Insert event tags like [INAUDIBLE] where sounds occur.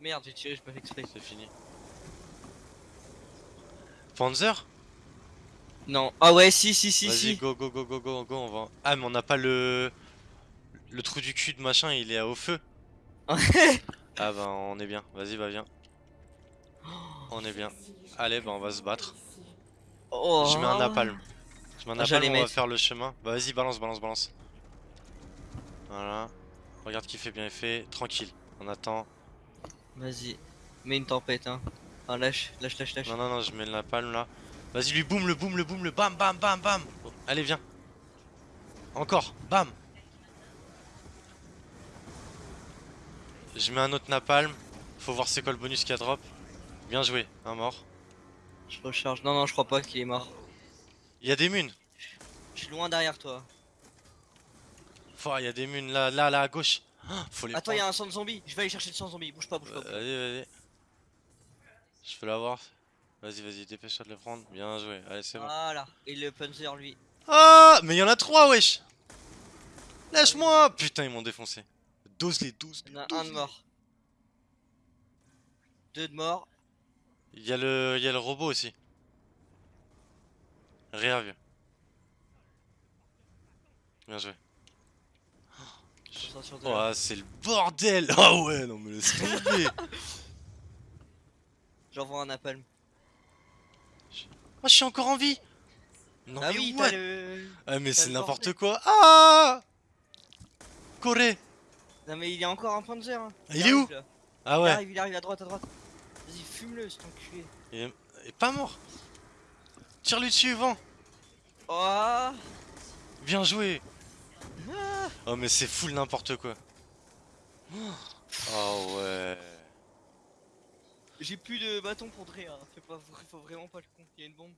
Merde, j'ai tiré, je pas fait exprès. C'est fini. Panzer Non. Ah ouais, si, si, si, Vas-y, si. go, go, go, go, go, go, on va. Ah, mais on n'a pas le. Le trou du cul de machin, il est au feu. [LAUGHS] ah bah, on est bien. Vas-y, bah, viens. On est bien. Allez, bah, on va se battre. Oh. Je mets un napalm. Je mets un Ah, napalm, on va faire le chemin. Bah, vas-y, balance, balance, balance. Voilà. Regarde qui fait bien effet. Tranquille. On attend. Vas-y. Mets une tempête, hein. Ah, lâche, lâche, lâche, lâche. Non, non, non, je mets le napalm là. Vas-y, lui, boum, le boum, le boum, le bam, bam, bam, bam. Allez, viens. Encore, bam. Je mets un autre napalm. Faut voir c'est quoi le bonus qu'il y a drop. Bien joué, un mort. Je recharge. Non, non, je crois pas qu'il est mort. Il y a des munes. Je suis loin derrière toi. Faut, il y a des munes là, là, là, à gauche. Ah, Faut les Attends, il y a un sang zombie. Je vais aller chercher le sang zombie. Bouge pas, bouge pas. prendre. Vas-y, vas-y. Je peux l'avoir. Vas-y, vas-y, dépêche-toi de le prendre. Bien joué. Allez, c'est bon. Voilà. Et le Panzer, lui. Ah, mais il y en a trois, wesh. Lâche-moi. Putain, ils m'ont défoncé. Dose les 12. Il y en a un de mort. Deux de mort. Il y a le, il y a le robot aussi. Rien vieux. Bien joué. De. Oh, c'est le bordel. [LAUGHS] Ah ouais, non mais laisse tomber. [LAUGHS] J'envoie un napalm. Oh, je suis encore en vie. Non ah mais oui, what le. Ah mais c'est n'importe quoi. Ah Corée. Non, mais il y a encore un Panzer. hein. Il est arrive, où là. Ah Il ouais. arrive, il arrive à droite, à droite. Vas-y, fume-le, cet enculé. Il est, il est pas mort. Tire-lui dessus, vent. Oh Bien joué. Oh mais c'est full n'importe quoi. Oh ouais. J'ai plus de bâton pour Dre, hein. Faut vraiment pas le con. Il y a une bombe.